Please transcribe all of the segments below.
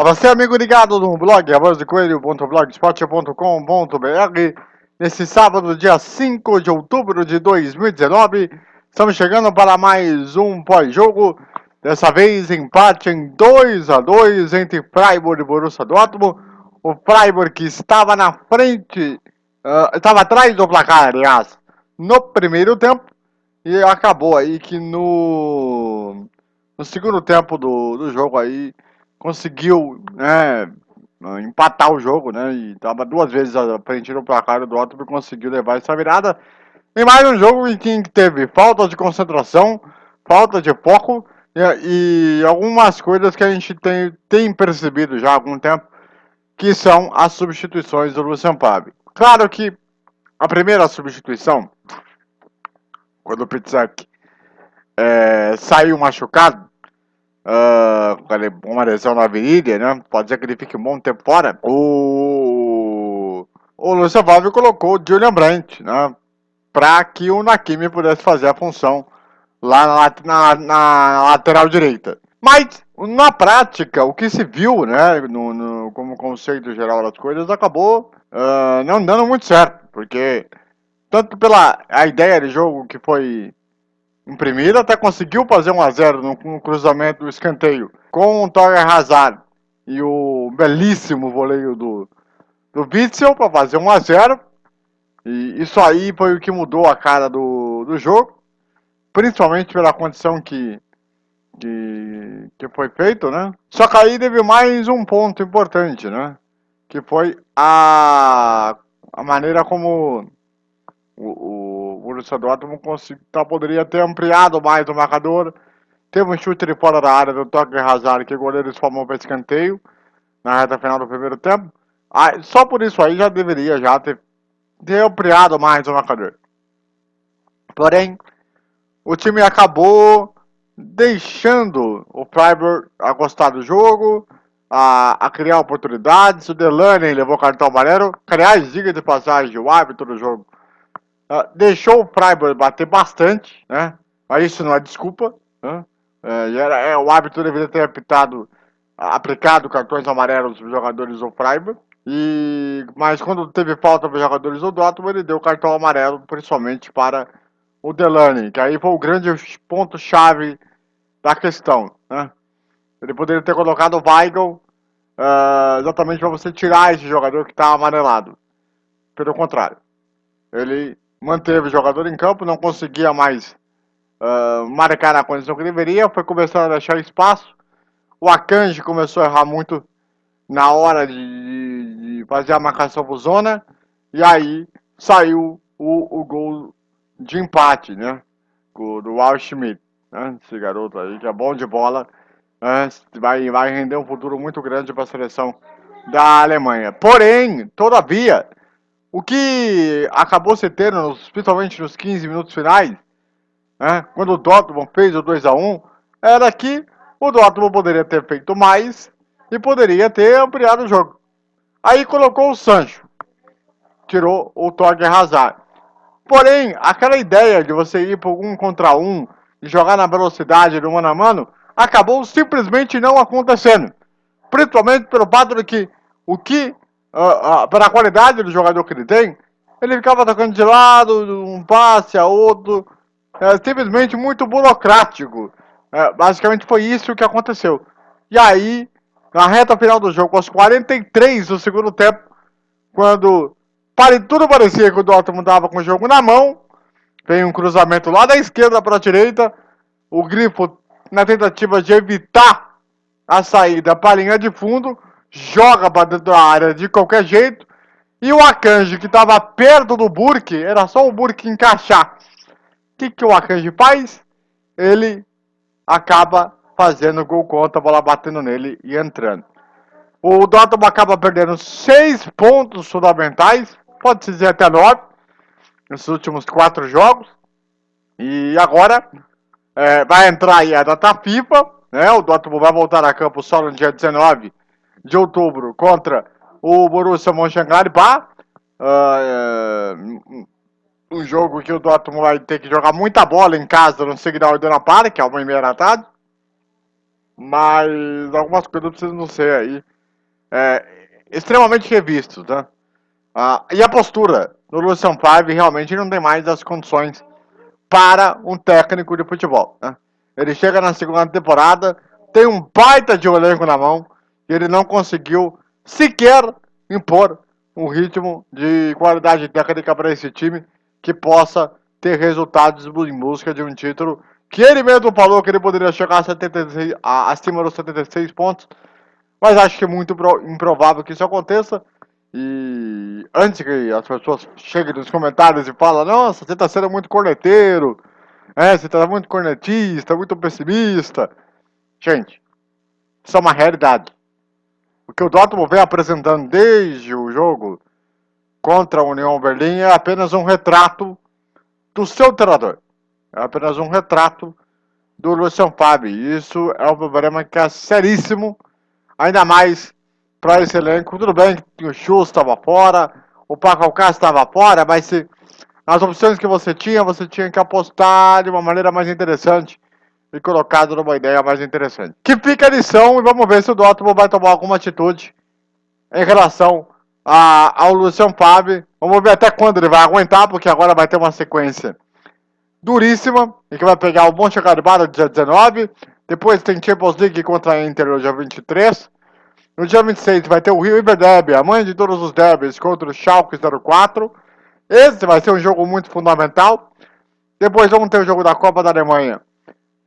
A você, amigo ligado no blog avozdecoelho.blogspot.com.br Nesse sábado, dia 5 de outubro de 2019 Estamos chegando para mais um pós-jogo Dessa vez, empate em 2 a 2 entre Freiburg e Borussia Dortmund. O Freiburg que estava na frente, uh, estava atrás do placar, aliás No primeiro tempo E acabou aí que no, no segundo tempo do, do jogo aí conseguiu né, empatar o jogo, né? E estava duas vezes frente no placar do Dortmund conseguiu levar essa virada. E mais um jogo em que teve falta de concentração, falta de foco e, e algumas coisas que a gente tem, tem percebido já há algum tempo, que são as substituições do Lucian Pab. Claro que a primeira substituição, quando o Pitzak é, saiu machucado, uh, uma lesão na virilha, né? Pode ser que ele fique um bom tempo fora. O, o Lúcio Valve colocou o Julian Brandt, né? Para que o Nakimi pudesse fazer a função lá na, na, na, lateral direita. Mas, na prática, o que se viu, né, no, no como conceito geral das coisas, acabou uh, não dando muito certo. Porque, tanto pela a ideia de jogo que foi em primeira, até conseguiu fazer 1x0 no, no, cruzamento do escanteio com o Torre Hazard e o belíssimo voleio do, do Witzel para fazer 1x0. E isso aí foi o que mudou a cara do, do jogo, principalmente pela condição que, que, que foi feito, né? Só que aí teve mais um ponto importante, né? Que foi a, a maneira como o, o Borussia Dortmund tá, poderia ter ampliado mais o marcador. Teve um chute de fora da área do toque Hazard que o goleiro formou para escanteio na reta final do primeiro tempo. Só por isso aí já deveria já ter, ter ampliado mais o marcador. Porém, o time acabou deixando o Freiburg a gostar do jogo, a, a criar oportunidades. O Delaney levou cartão amarelo. Aliás, diga de passagem, o árbitro do jogo Uh, deixou o Freiburg bater bastante, né? Mas isso não é desculpa. Né? É, era, é, o árbitro deveria ter apitado, aplicado cartões amarelos para os jogadores do Freiburg. E, mas quando teve falta para os jogadores do Dortmund, ele deu cartão amarelo, principalmente para o Delaney, que aí foi o grande ponto-chave da questão. Né? Ele poderia ter colocado o Weigl uh, exatamente para você tirar esse jogador que está amarelado. Pelo contrário, ele manteve o jogador em campo, não conseguia mais uh, marcar na condição que deveria, foi começando a deixar espaço. O Akanji começou a errar muito na hora de, de, fazer a marcação por zona, e aí saiu o, o gol de empate, né? Do Al Schmidt, né? Esse garoto aí que é bom de bola, né? vai, vai render um futuro muito grande para a seleção da Alemanha. Porém, todavia, o que acabou se tendo, principalmente nos 15 minutos finais, né, quando o Dortmund fez o 2 a 1 era que o Dortmund poderia ter feito mais e poderia ter ampliado o jogo. Aí colocou o Sancho, tirou o Torger Hazard. Porém, aquela ideia de você ir por um contra um e jogar na velocidade do mano a mano, acabou simplesmente não acontecendo. Principalmente pelo fato de que o que uh, uh, pela qualidade do jogador que ele tem, ele ficava tocando de lado, um passe a outro, é, simplesmente muito burocrático. É, basicamente foi isso que aconteceu. E aí, na reta final do jogo, aos 43 do segundo tempo, quando pare, tudo parecia que o Dortmund estava com o jogo na mão, vem um cruzamento lá da esquerda para a direita, o Grifo, na tentativa de evitar a saída para a linha de fundo, joga para dentro da área de qualquer jeito. E o Akanji, que estava perto do Burke, era só o Burke encaixar. O que, que o Akanji faz? Ele acaba fazendo gol contra, a bola batendo nele e entrando. O Dortmund acaba perdendo seis pontos fundamentais, pode-se dizer até nove, nesses últimos quatro jogos. E agora é, vai entrar aí a data FIFA, né? O Dortmund vai voltar a campo só no dia 19 de outubro contra o Borussia Mönchengladbach. Uh, um jogo que o Dortmund vai ter que jogar muita bola em casa no Signal Iduna Park, que é uma e meia da tarde. mas algumas coisas precisam ser aí é, extremamente revistos, né? Ah, e a postura do Lucian Favre realmente não tem mais as condições para um técnico de futebol. Né? Ele chega na segunda temporada, tem um baita de elenco na mão, ele não conseguiu sequer impor um ritmo de qualidade técnica para esse time que possa ter resultados em busca de um título que ele mesmo falou que ele poderia chegar a 76, a, acima dos 76 pontos, mas acho que é muito improvável que isso aconteça. E antes que as pessoas cheguem nos comentários e falem, nossa, você está sendo muito corneteiro, é, você está muito cornetista, muito pessimista. Gente, isso é uma realidade. O que o Dortmund vem apresentando desde o jogo contra a União Berlim é apenas um retrato do seu treinador. É apenas um retrato do Lucian Fabi. Isso é um problema que é seríssimo, ainda mais para esse elenco. Tudo bem que o Chus estava fora, o Paco Alcácer estava fora, mas se as opções que você tinha, você tinha que apostar de uma maneira mais interessante e colocado numa ideia mais interessante. Que fica a lição e vamos ver se o Dortmund vai tomar alguma atitude em relação a, ao Lucian Fabi. Vamos ver até quando ele vai aguentar, porque agora vai ter uma sequência duríssima, e que vai pegar o Monte Garbado dia 19, depois tem Champions League contra a Inter no dia 23, no dia 26 vai ter o River Derby, a mãe de todos os derbys, contra o Schalke 04. Esse vai ser um jogo muito fundamental. Depois vamos ter o jogo da Copa da Alemanha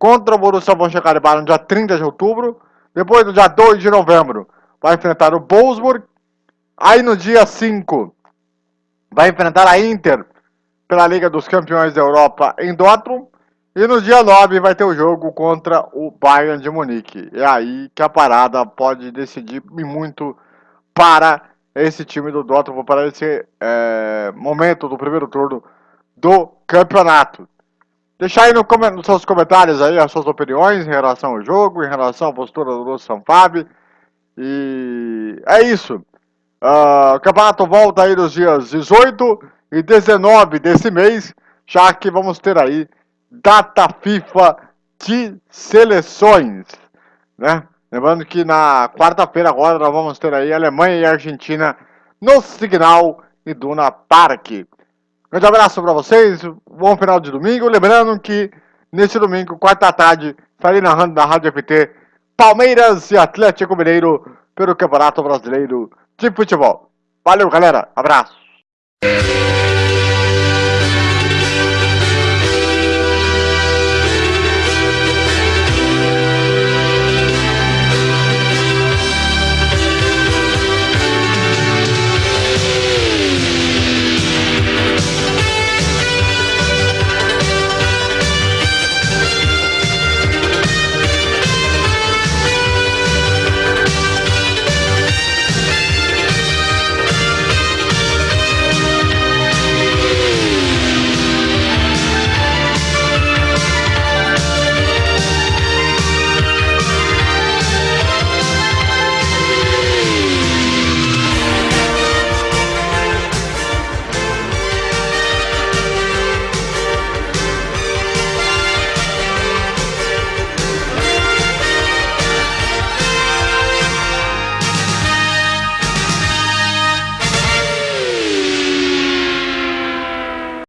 contra o Borussia Mönchengladbach no dia 30 de outubro. Depois, no dia 2 de novembro, vai enfrentar o Wolfsburg. Aí, no dia 5, vai enfrentar a Inter pela Liga dos Campeões da Europa em Dortmund. E no dia 9 vai ter o jogo contra o Bayern de Munique. É aí que a parada pode decidir muito para esse time do Dortmund, para esse é, momento do primeiro turno do campeonato. Deixar aí no, nos seus comentários aí as suas opiniões em relação ao jogo, em relação à postura do Lúcio Sanfab. E é isso. Uh, o campeonato volta aí nos dias 18 e 19 desse mês, já que vamos ter aí data FIFA de seleções, né? Lembrando que na quarta-feira agora nós vamos ter aí Alemanha e Argentina no Signal Iduna Park. Grande abraço para vocês, bom final de domingo. Lembrando que nesse domingo, quarta tarde, estarei narrando na Rádio FT Palmeiras e Atlético Mineiro pelo Campeonato Brasileiro de Futebol. Valeu, galera. Abraço.